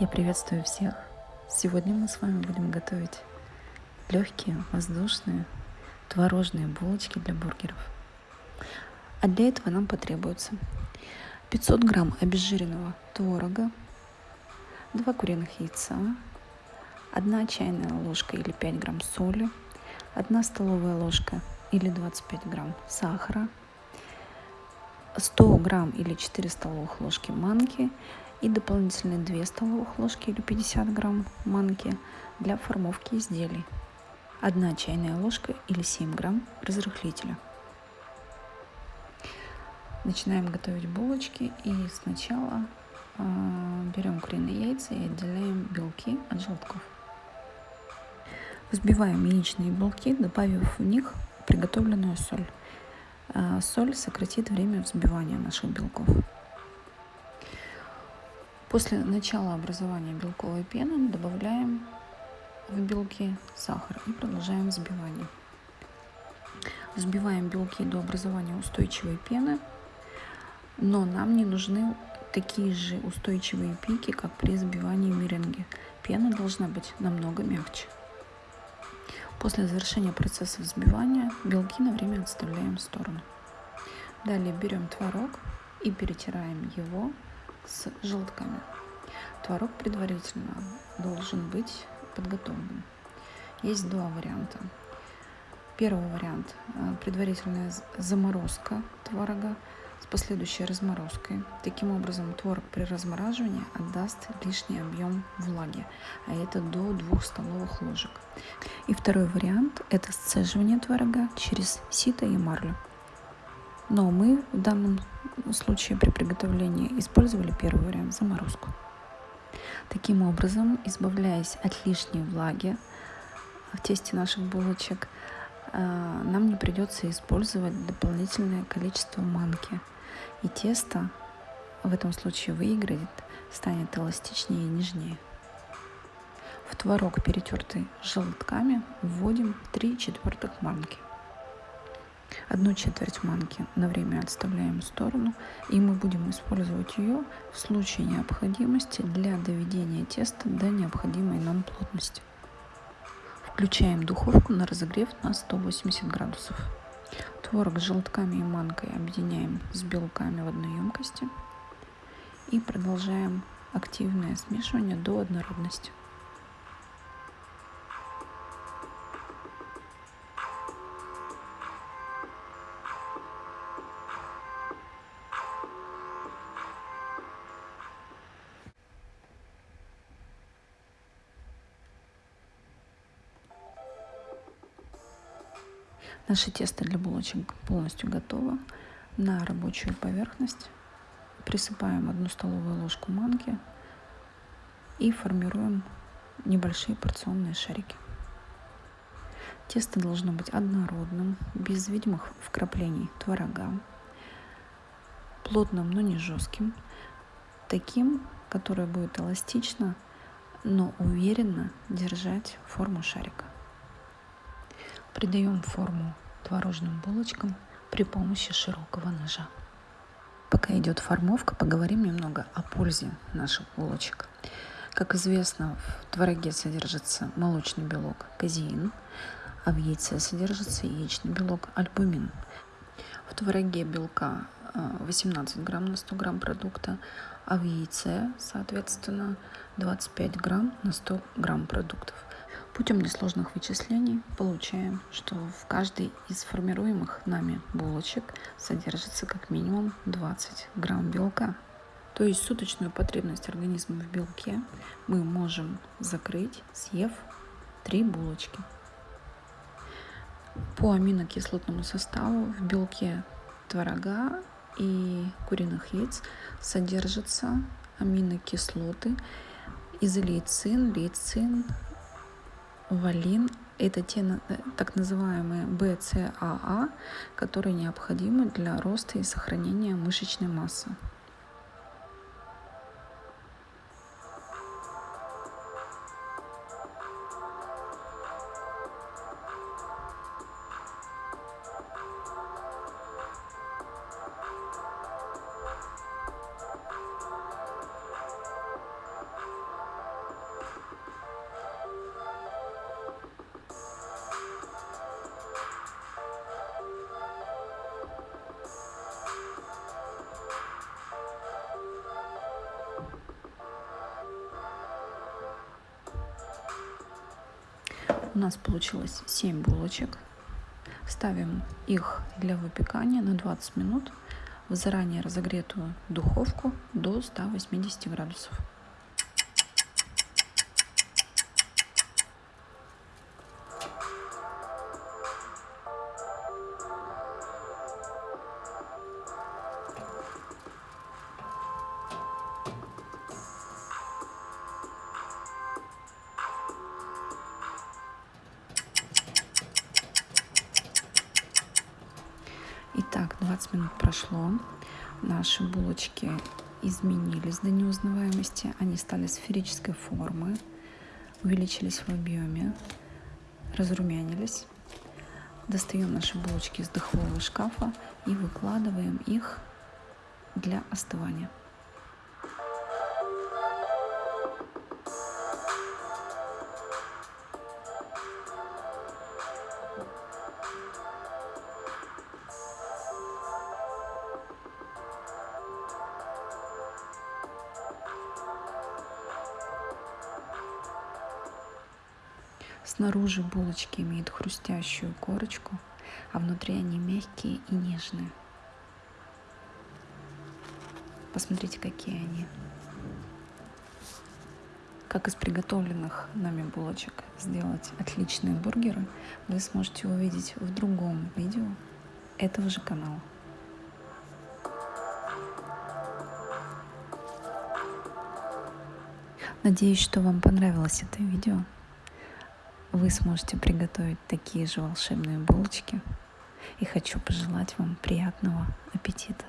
Я приветствую всех. Сегодня мы с вами будем готовить легкие, воздушные, творожные булочки для бургеров. А для этого нам потребуется 500 грамм обезжиренного творога, 2 куриных яйца, 1 чайная ложка или 5 грамм соли, 1 столовая ложка или 25 грамм сахара, 100 грамм или 4 столовых ложки манки и дополнительные 2 столовых ложки или 50 грамм манки для формовки изделий. 1 чайная ложка или 7 грамм разрыхлителя. Начинаем готовить булочки и сначала э, берем куриные яйца и отделяем белки от желтков. Взбиваем яичные белки, добавив в них приготовленную соль. Э, соль сократит время взбивания наших белков. После начала образования белковой пены добавляем в белки сахар и продолжаем взбивание. Взбиваем белки до образования устойчивой пены, но нам не нужны такие же устойчивые пики, как при взбивании меренги. Пена должна быть намного мягче. После завершения процесса взбивания белки на время отставляем в сторону. Далее берем творог и перетираем его с желтками. Творог предварительно должен быть подготовлен. Есть два варианта. Первый вариант э, – предварительная заморозка творога с последующей разморозкой. Таким образом, творог при размораживании отдаст лишний объем влаги, а это до 2 столовых ложек. И второй вариант – это сцеживание творога через сито и марлю. Но мы в данном случае при приготовлении использовали первый вариант – заморозку. Таким образом, избавляясь от лишней влаги в тесте наших булочек, э, нам не придется использовать дополнительное количество манки. И тесто в этом случае выиграет, станет эластичнее и нежнее. В творог, перетертый желтками, вводим 3 четвертых манки. Одну четверть манки на время отставляем в сторону, и мы будем использовать ее в случае необходимости для доведения теста до необходимой нам плотности. Включаем духовку на разогрев на 180 градусов. Творог с желтками и манкой объединяем с белками в одной емкости и продолжаем активное смешивание до однородности. Наше тесто для булочек полностью готово. На рабочую поверхность присыпаем одну столовую ложку манки и формируем небольшие порционные шарики. Тесто должно быть однородным, без видимых вкраплений творога, плотным, но не жестким, таким, которое будет эластично, но уверенно держать форму шарика. Придаем форму творожным булочкам при помощи широкого ножа. Пока идет формовка, поговорим немного о пользе наших булочек. Как известно, в твороге содержится молочный белок казеин, а в яйце содержится яичный белок альбумин. В твороге белка 18 э, грамм на 100 грамм продукта, а в яйце, соответственно, 25 грамм на 100 грамм продуктов. Путем несложных вычислений получаем, что в каждой из формируемых нами булочек содержится как минимум 20 грамм белка. То есть суточную потребность организма в белке мы можем закрыть, съев 3 булочки. По аминокислотному составу в белке творога и куриных яиц содержатся аминокислоты изолейцин, лейцин, валин – это те э, так называемые БЦАА, которые необходимы для роста и сохранения мышечной массы. У нас получилось 7 булочек. Ставим их для выпекания на 20 минут в заранее разогретую духовку до 180 градусов. Итак, 20 минут прошло. Наши булочки изменились до неузнаваемости. Они стали сферической формы, увеличились в объеме, разрумянились. Достаем наши булочки из духового шкафа и выкладываем их для остывания. Снаружи булочки имеют хрустящую корочку, а внутри они мягкие и нежные. Посмотрите, какие они. Как из приготовленных нами булочек сделать отличные бургеры, вы сможете увидеть в другом видео этого же канала. Надеюсь, что вам понравилось это видео вы сможете приготовить такие же волшебные булочки. И хочу пожелать вам приятного аппетита.